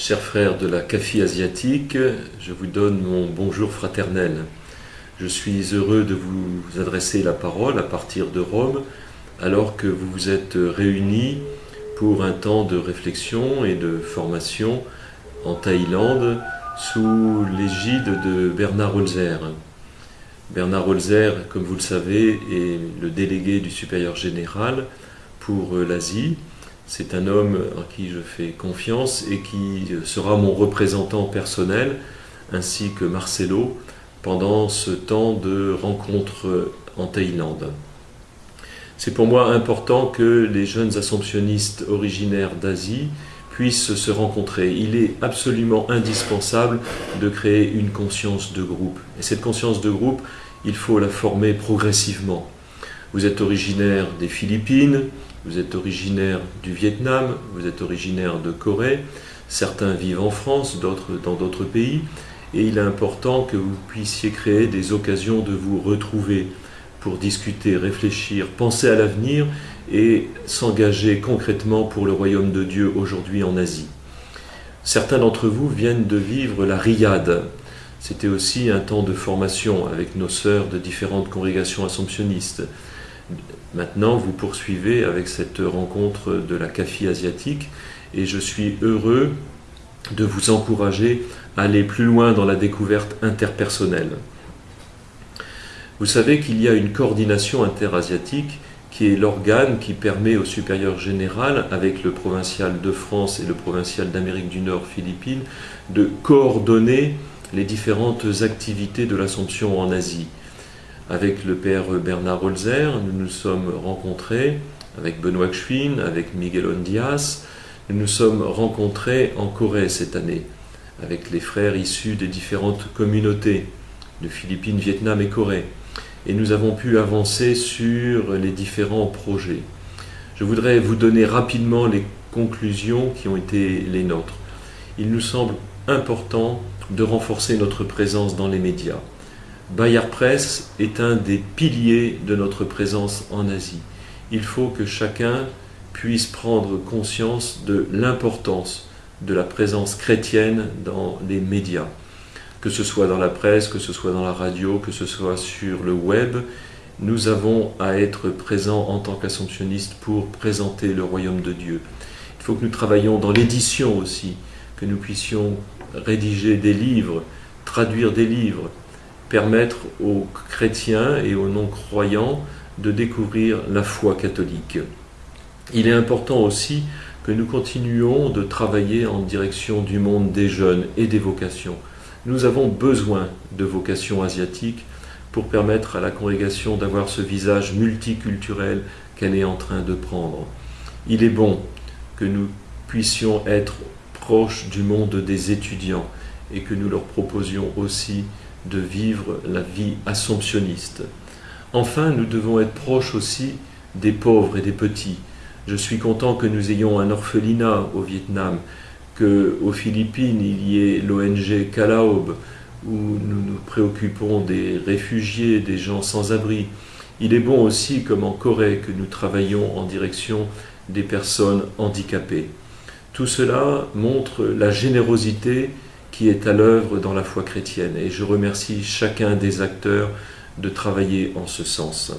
Chers frères de la CAFI asiatique, je vous donne mon bonjour fraternel. Je suis heureux de vous adresser la parole à partir de Rome, alors que vous vous êtes réunis pour un temps de réflexion et de formation en Thaïlande sous l'égide de Bernard Holzer. Bernard Holzer, comme vous le savez, est le délégué du supérieur général pour l'Asie. C'est un homme en qui je fais confiance et qui sera mon représentant personnel, ainsi que Marcelo, pendant ce temps de rencontre en Thaïlande. C'est pour moi important que les jeunes assomptionnistes originaires d'Asie puissent se rencontrer. Il est absolument indispensable de créer une conscience de groupe. Et cette conscience de groupe, il faut la former progressivement. Vous êtes originaire des Philippines, vous êtes originaire du Vietnam, vous êtes originaire de Corée, certains vivent en France, d'autres dans d'autres pays, et il est important que vous puissiez créer des occasions de vous retrouver pour discuter, réfléchir, penser à l'avenir et s'engager concrètement pour le royaume de Dieu aujourd'hui en Asie. Certains d'entre vous viennent de vivre la riade. C'était aussi un temps de formation avec nos sœurs de différentes congrégations assomptionnistes. Maintenant, vous poursuivez avec cette rencontre de la CAFI asiatique et je suis heureux de vous encourager à aller plus loin dans la découverte interpersonnelle. Vous savez qu'il y a une coordination interasiatique qui est l'organe qui permet au supérieur général, avec le provincial de France et le provincial d'Amérique du Nord, Philippines, de coordonner les différentes activités de l'Assomption en Asie. Avec le père Bernard Holzer, nous nous sommes rencontrés avec Benoît Kchuin, avec Miguel Ondias, nous nous sommes rencontrés en Corée cette année, avec les frères issus des différentes communautés de Philippines, Vietnam et Corée. Et nous avons pu avancer sur les différents projets. Je voudrais vous donner rapidement les conclusions qui ont été les nôtres. Il nous semble important de renforcer notre présence dans les médias. Bayard Press est un des piliers de notre présence en Asie. Il faut que chacun puisse prendre conscience de l'importance de la présence chrétienne dans les médias, que ce soit dans la presse, que ce soit dans la radio, que ce soit sur le web. Nous avons à être présents en tant qu'assomptionnistes pour présenter le royaume de Dieu. Il faut que nous travaillions dans l'édition aussi, que nous puissions rédiger des livres, traduire des livres, permettre aux chrétiens et aux non-croyants de découvrir la foi catholique. Il est important aussi que nous continuions de travailler en direction du monde des jeunes et des vocations. Nous avons besoin de vocations asiatiques pour permettre à la congrégation d'avoir ce visage multiculturel qu'elle est en train de prendre. Il est bon que nous puissions être proches du monde des étudiants et que nous leur proposions aussi de vivre la vie assomptionniste. Enfin, nous devons être proches aussi des pauvres et des petits. Je suis content que nous ayons un orphelinat au Vietnam, qu'aux Philippines il y ait l'ONG Calaob, où nous nous préoccupons des réfugiés, des gens sans abri. Il est bon aussi, comme en Corée, que nous travaillons en direction des personnes handicapées. Tout cela montre la générosité qui est à l'œuvre dans la foi chrétienne. Et je remercie chacun des acteurs de travailler en ce sens.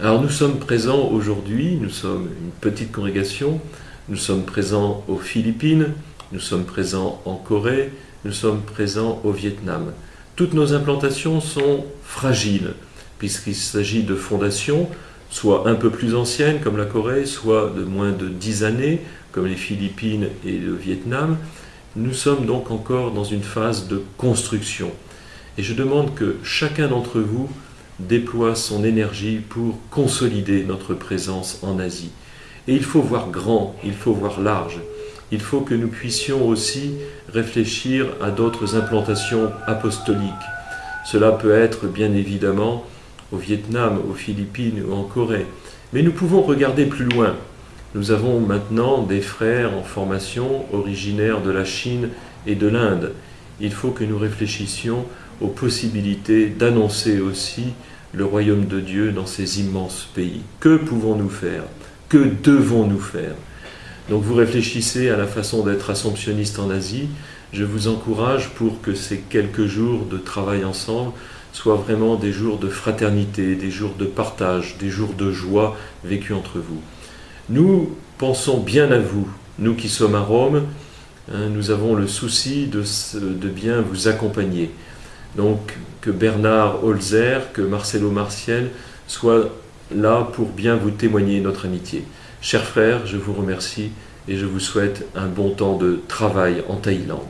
Alors nous sommes présents aujourd'hui, nous sommes une petite congrégation, nous sommes présents aux Philippines, nous sommes présents en Corée, nous sommes présents au Vietnam. Toutes nos implantations sont fragiles, puisqu'il s'agit de fondations, soit un peu plus anciennes comme la Corée, soit de moins de dix années comme les Philippines et le Vietnam, nous sommes donc encore dans une phase de construction. Et je demande que chacun d'entre vous déploie son énergie pour consolider notre présence en Asie. Et il faut voir grand, il faut voir large. Il faut que nous puissions aussi réfléchir à d'autres implantations apostoliques. Cela peut être bien évidemment au Vietnam, aux Philippines ou en Corée. Mais nous pouvons regarder plus loin. Nous avons maintenant des frères en formation originaires de la Chine et de l'Inde. Il faut que nous réfléchissions aux possibilités d'annoncer aussi le royaume de Dieu dans ces immenses pays. Que pouvons-nous faire? Que devons-nous faire? Donc vous réfléchissez à la façon d'être assomptionniste en Asie. Je vous encourage pour que ces quelques jours de travail ensemble soient vraiment des jours de fraternité, des jours de partage, des jours de joie vécus entre vous. Nous pensons bien à vous, nous qui sommes à Rome, hein, nous avons le souci de, bien vous accompagner. Donc que Bernard Holzer, que Marcelo Martiel soient là pour bien vous témoigner notre amitié. Chers frères, je vous remercie et je vous souhaite un bon temps de travail en Thaïlande.